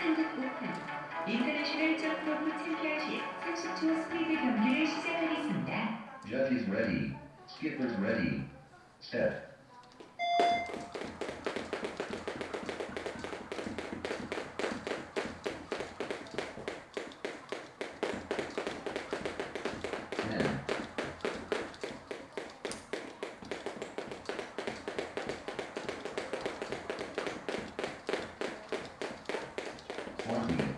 35분, 인터내셔널 점프로프 챔피언시 30초 스피드 is ready. Skipper's ready. Step. one.